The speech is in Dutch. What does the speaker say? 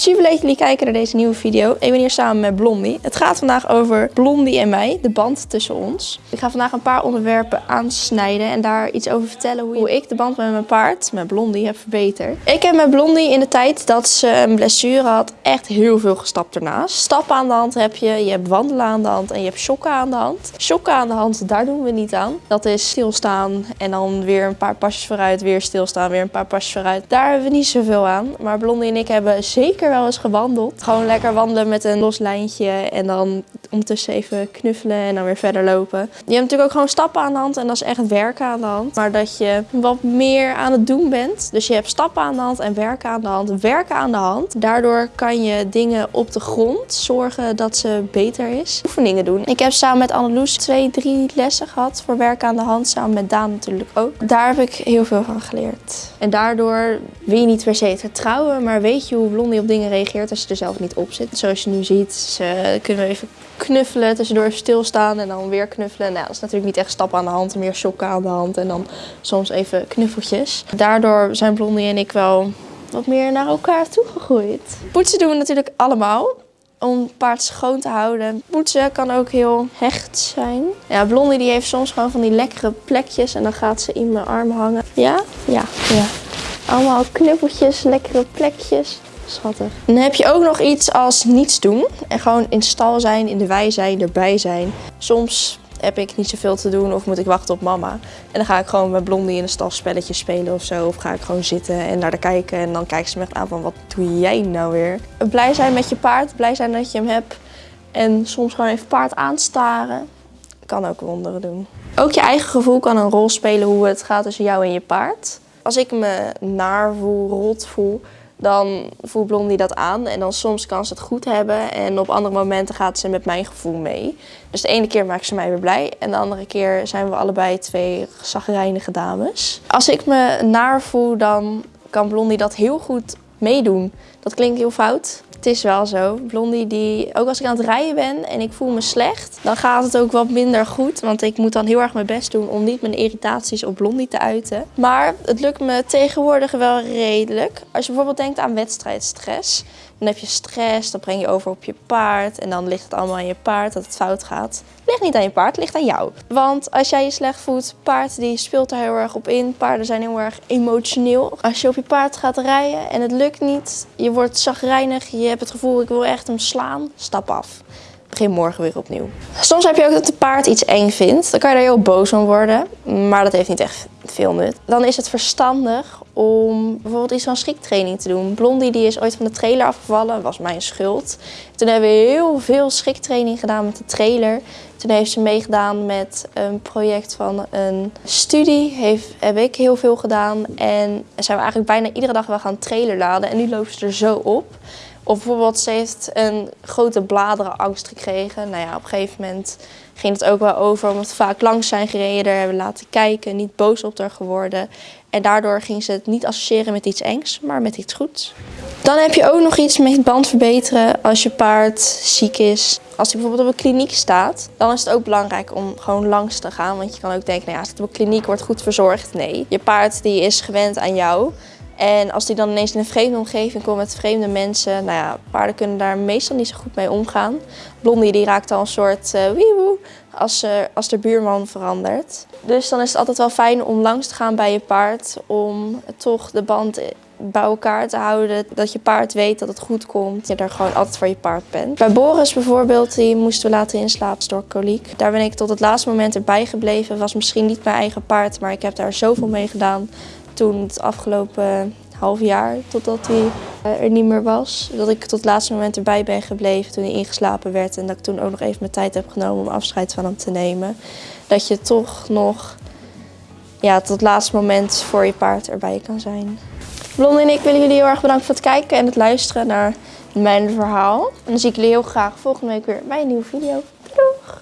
Super leuk dat jullie kijken naar deze nieuwe video. Ik ben hier samen met Blondie. Het gaat vandaag over Blondie en mij, de band tussen ons. Ik ga vandaag een paar onderwerpen aansnijden en daar iets over vertellen hoe ik de band met mijn paard, met Blondie, heb verbeterd. Ik heb met Blondie in de tijd dat ze een blessure had echt heel veel gestapt ernaast. Stappen aan de hand heb je, je hebt wandelen aan de hand en je hebt shocken aan de hand. Shocken aan de hand, daar doen we niet aan. Dat is stilstaan en dan weer een paar pasjes vooruit, weer stilstaan, weer een paar pasjes vooruit. Daar hebben we niet zoveel aan. Maar Blondie en ik hebben zeker wel eens gewandeld. Gewoon lekker wandelen met een los lijntje en dan ondertussen even knuffelen en dan weer verder lopen. Je hebt natuurlijk ook gewoon stappen aan de hand en dat is echt werken aan de hand. Maar dat je wat meer aan het doen bent. Dus je hebt stappen aan de hand en werken aan de hand. Werken aan de hand. Daardoor kan je dingen op de grond zorgen dat ze beter is. Oefeningen doen. Ik heb samen met Anneloes twee, drie lessen gehad voor werken aan de hand. Samen met Daan natuurlijk ook. Daar heb ik heel veel van geleerd. En daardoor wil je niet per se het vertrouwen, maar weet je hoe Blondie op dingen reageert als je er zelf niet op zit. Zoals je nu ziet, ze kunnen we even knuffelen, tussendoor even stilstaan en dan weer knuffelen. Nou, dat is natuurlijk niet echt stappen aan de hand, meer shocken aan de hand en dan soms even knuffeltjes. Daardoor zijn Blondie en ik wel wat meer naar elkaar toegegroeid. Poetsen doen we natuurlijk allemaal om paard schoon te houden. Poetsen kan ook heel hecht zijn. Ja, Blondie die heeft soms gewoon van die lekkere plekjes en dan gaat ze in mijn arm hangen. Ja? Ja, ja. Allemaal knuppeltjes, lekkere plekjes. Schattig. Dan heb je ook nog iets als niets doen. En gewoon in stal zijn, in de wei zijn, erbij zijn. Soms heb ik niet zoveel te doen of moet ik wachten op mama. En dan ga ik gewoon met Blondie in de stal spelletjes spelen of zo. Of ga ik gewoon zitten en naar de kijken. En dan kijkt ze me echt aan van wat doe jij nou weer? Blij zijn met je paard, blij zijn dat je hem hebt. En soms gewoon even paard aanstaren. Kan ook wonderen doen. Ook je eigen gevoel kan een rol spelen hoe het gaat tussen jou en je paard. Als ik me naar voel, rot voel, dan voelt Blondie dat aan. En dan soms kan ze het goed hebben en op andere momenten gaat ze met mijn gevoel mee. Dus de ene keer maakt ze mij weer blij en de andere keer zijn we allebei twee zagrijnige dames. Als ik me naar voel, dan kan Blondie dat heel goed meedoen. Dat klinkt heel fout, het is wel zo. Blondie, die, ook als ik aan het rijden ben en ik voel me slecht, dan gaat het ook wat minder goed. Want ik moet dan heel erg mijn best doen om niet mijn irritaties op Blondie te uiten. Maar het lukt me tegenwoordig wel redelijk. Als je bijvoorbeeld denkt aan wedstrijdstress. Dan heb je stress, dan breng je over op je paard en dan ligt het allemaal aan je paard dat het fout gaat. Ligt niet aan je paard, ligt aan jou. Want als jij je slecht voelt, paard die speelt er heel erg op in. Paarden zijn heel erg emotioneel. Als je op je paard gaat rijden en het lukt niet, je wordt zagrijnig, je hebt het gevoel ik wil echt hem slaan, stap af begin morgen weer opnieuw. Soms heb je ook dat de paard iets eng vindt. Dan kan je er heel boos om worden. Maar dat heeft niet echt nut. Dan is het verstandig om bijvoorbeeld iets van schriktraining te doen. Blondie die is ooit van de trailer afgevallen, was mijn schuld. Toen hebben we heel veel schriktraining gedaan met de trailer. Toen heeft ze meegedaan met een project van een studie. Heeft, heb ik heel veel gedaan. En zijn we eigenlijk bijna iedere dag wel gaan trailer laden. En nu loopt ze er zo op. Of bijvoorbeeld, ze heeft een grote bladerenangst gekregen. Nou ja, op een gegeven moment ging het ook wel over omdat we vaak langs zijn gereden. Hebben laten kijken, niet boos op haar geworden. En daardoor ging ze het niet associëren met iets engs, maar met iets goeds. Dan heb je ook nog iets met band verbeteren als je paard ziek is. Als hij bijvoorbeeld op een kliniek staat, dan is het ook belangrijk om gewoon langs te gaan. Want je kan ook denken, nou ja, als het op een kliniek wordt goed verzorgd. Nee, je paard die is gewend aan jou. En als die dan ineens in een vreemde omgeving komt met vreemde mensen, nou ja, paarden kunnen daar meestal niet zo goed mee omgaan. Blondie die raakt al een soort uh, als, uh, als de buurman verandert. Dus dan is het altijd wel fijn om langs te gaan bij je paard, om toch de band bij elkaar te houden. Dat je paard weet dat het goed komt. Dat je er gewoon altijd voor je paard bent. Bij Boris bijvoorbeeld, die moesten we laten inslapen door koliek. Daar ben ik tot het laatste moment erbij gebleven. was misschien niet mijn eigen paard, maar ik heb daar zoveel mee gedaan toen het afgelopen half jaar, totdat hij eh, er niet meer was. Dat ik tot het laatste moment erbij ben gebleven toen hij ingeslapen werd. En dat ik toen ook nog even mijn tijd heb genomen om afscheid van hem te nemen. Dat je toch nog ja, tot het laatste moment voor je paard erbij kan zijn. Blondie en ik willen jullie heel erg bedanken voor het kijken en het luisteren naar mijn verhaal. En dan zie ik jullie heel graag volgende week weer bij een nieuwe video.